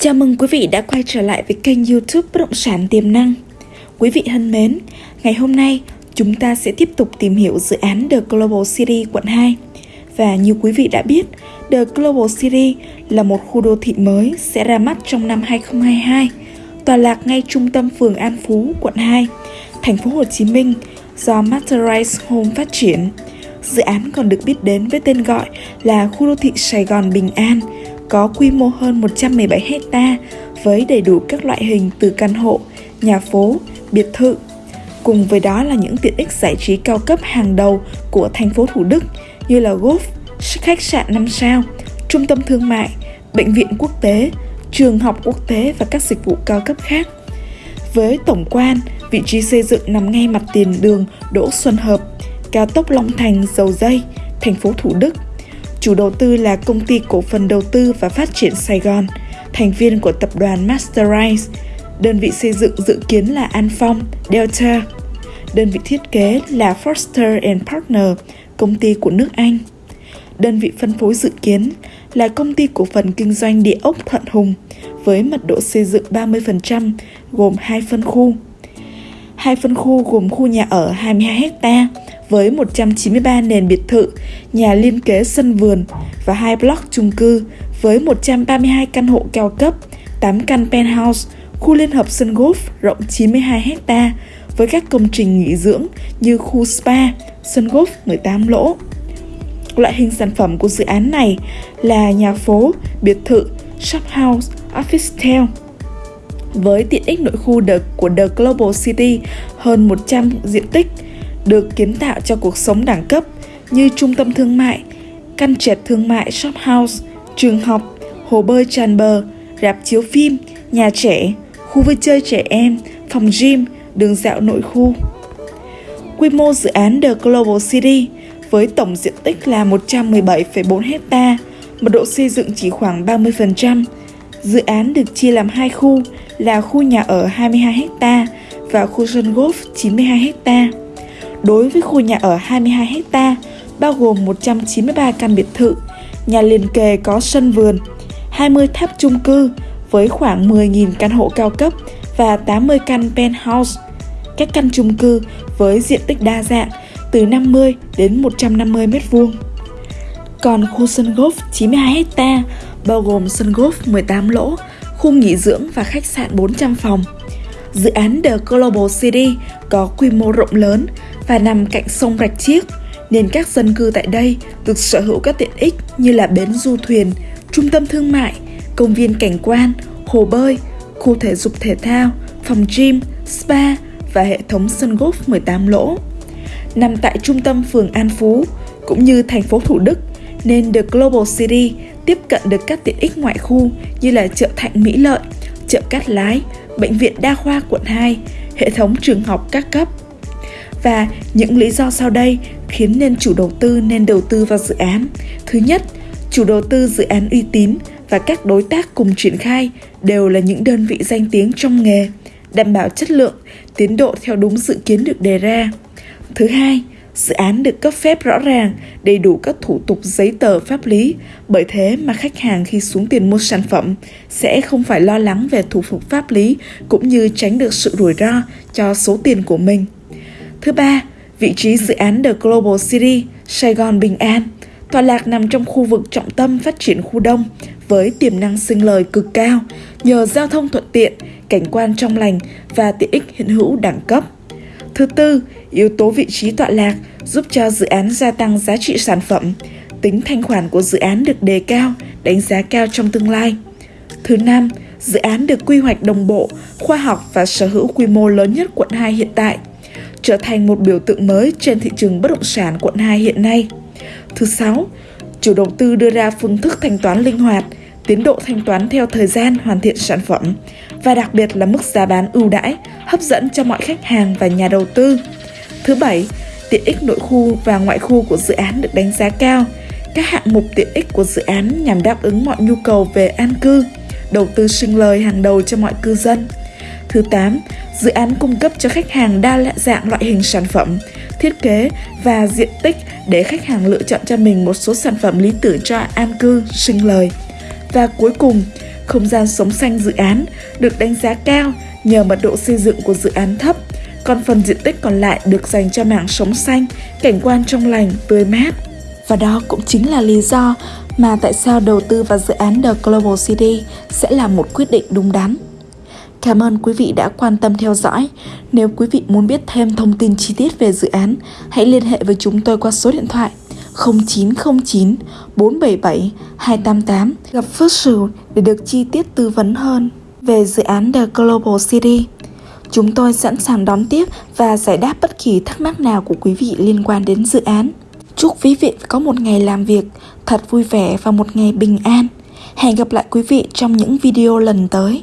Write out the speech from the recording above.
Chào mừng quý vị đã quay trở lại với kênh youtube Bất động sản tiềm năng. Quý vị thân mến, ngày hôm nay chúng ta sẽ tiếp tục tìm hiểu dự án The Global City quận 2. Và như quý vị đã biết, The Global City là một khu đô thị mới sẽ ra mắt trong năm 2022, tòa lạc ngay trung tâm phường An Phú, quận 2, thành phố Hồ Chí Minh do Masterise Home phát triển. Dự án còn được biết đến với tên gọi là khu đô thị Sài Gòn Bình An, có quy mô hơn 117 hecta với đầy đủ các loại hình từ căn hộ, nhà phố, biệt thự. Cùng với đó là những tiện ích giải trí cao cấp hàng đầu của thành phố Thủ Đức như là golf, khách sạn 5 sao, trung tâm thương mại, bệnh viện quốc tế, trường học quốc tế và các dịch vụ cao cấp khác. Với tổng quan, vị trí xây dựng nằm ngay mặt tiền đường Đỗ Xuân Hợp, cao tốc Long Thành, Dầu Dây, thành phố Thủ Đức – Chủ đầu tư là công ty cổ phần đầu tư và phát triển Sài Gòn, thành viên của tập đoàn Masterize. Đơn vị xây dựng dự kiến là An Phong, Delta. Đơn vị thiết kế là Foster and Partner, công ty của nước Anh. Đơn vị phân phối dự kiến là công ty cổ phần kinh doanh địa ốc Thuận Hùng với mật độ xây dựng 30% gồm hai phân khu. Hai phân khu gồm khu nhà ở 22 ha với 193 nền biệt thự, nhà liên kế sân vườn và hai block chung cư với 132 căn hộ cao cấp, 8 căn penthouse, khu liên hợp sân golf rộng 92 hecta với các công trình nghỉ dưỡng như khu spa, sân golf 18 lỗ. Loại hình sản phẩm của dự án này là nhà phố, biệt thự, shop house, office town. Với tiện ích nội khu The, của The Global City hơn 100 diện tích, được kiến tạo cho cuộc sống đẳng cấp như trung tâm thương mại, căn trệt thương mại shop house, trường học, hồ bơi tràn bờ, rạp chiếu phim, nhà trẻ, khu vui chơi trẻ em, phòng gym, đường dạo nội khu. Quy mô dự án The Global City với tổng diện tích là 117,4 hecta, mật độ xây dựng chỉ khoảng 30%. Dự án được chia làm hai khu là khu nhà ở 22 hecta và khu sân golf 92 hecta. Đối với khu nhà ở 22 ha, bao gồm 193 căn biệt thự, nhà liền kề có sân vườn, 20 tháp chung cư với khoảng 10.000 căn hộ cao cấp và 80 căn penthouse. Các căn chung cư với diện tích đa dạng từ 50 đến 150 m2. Còn khu sân golf 92 ha bao gồm sân golf 18 lỗ, khu nghỉ dưỡng và khách sạn 400 phòng. Dự án The Global City có quy mô rộng lớn và nằm cạnh sông Rạch Chiếc, nên các dân cư tại đây được sở hữu các tiện ích như là bến du thuyền, trung tâm thương mại, công viên cảnh quan, hồ bơi, khu thể dục thể thao, phòng gym, spa và hệ thống sân golf 18 lỗ. Nằm tại trung tâm phường An Phú cũng như thành phố Thủ Đức nên The Global City tiếp cận được các tiện ích ngoại khu như là chợ Thạnh Mỹ Lợi, chợ Cát Lái, bệnh viện đa khoa quận 2, hệ thống trường học các cấp, và những lý do sau đây khiến nên chủ đầu tư nên đầu tư vào dự án. Thứ nhất, chủ đầu tư dự án uy tín và các đối tác cùng triển khai đều là những đơn vị danh tiếng trong nghề, đảm bảo chất lượng, tiến độ theo đúng dự kiến được đề ra. Thứ hai, dự án được cấp phép rõ ràng, đầy đủ các thủ tục giấy tờ pháp lý, bởi thế mà khách hàng khi xuống tiền mua sản phẩm sẽ không phải lo lắng về thủ tục pháp lý cũng như tránh được sự rủi ro cho số tiền của mình. Thứ ba, vị trí dự án The Global City, Sài Gòn Bình An, tọa lạc nằm trong khu vực trọng tâm phát triển khu đông với tiềm năng sinh lời cực cao nhờ giao thông thuận tiện, cảnh quan trong lành và tiện ích hiện hữu đẳng cấp. Thứ tư, yếu tố vị trí tọa lạc giúp cho dự án gia tăng giá trị sản phẩm, tính thanh khoản của dự án được đề cao, đánh giá cao trong tương lai. Thứ năm, dự án được quy hoạch đồng bộ, khoa học và sở hữu quy mô lớn nhất quận 2 hiện tại – trở thành một biểu tượng mới trên thị trường bất động sản quận 2 hiện nay. Thứ sáu, chủ đầu tư đưa ra phương thức thanh toán linh hoạt, tiến độ thanh toán theo thời gian hoàn thiện sản phẩm và đặc biệt là mức giá bán ưu đãi, hấp dẫn cho mọi khách hàng và nhà đầu tư. Thứ bảy, tiện ích nội khu và ngoại khu của dự án được đánh giá cao. Các hạng mục tiện ích của dự án nhằm đáp ứng mọi nhu cầu về an cư, đầu tư sinh lời hàng đầu cho mọi cư dân. Thứ 8, dự án cung cấp cho khách hàng đa dạng loại hình sản phẩm, thiết kế và diện tích để khách hàng lựa chọn cho mình một số sản phẩm lý tưởng cho an cư, sinh lời. Và cuối cùng, Không gian sống xanh dự án được đánh giá cao nhờ mật độ xây dựng của dự án thấp, còn phần diện tích còn lại được dành cho mảng sống xanh, cảnh quan trong lành, tươi mát. Và đó cũng chính là lý do mà tại sao đầu tư vào dự án The Global City sẽ là một quyết định đúng đắn. Cảm ơn quý vị đã quan tâm theo dõi. Nếu quý vị muốn biết thêm thông tin chi tiết về dự án, hãy liên hệ với chúng tôi qua số điện thoại 0909 477 288 gặp Phước để được chi tiết tư vấn hơn về dự án The Global City. Chúng tôi sẵn sàng đón tiếp và giải đáp bất kỳ thắc mắc nào của quý vị liên quan đến dự án. Chúc quý vị có một ngày làm việc thật vui vẻ và một ngày bình an. Hẹn gặp lại quý vị trong những video lần tới.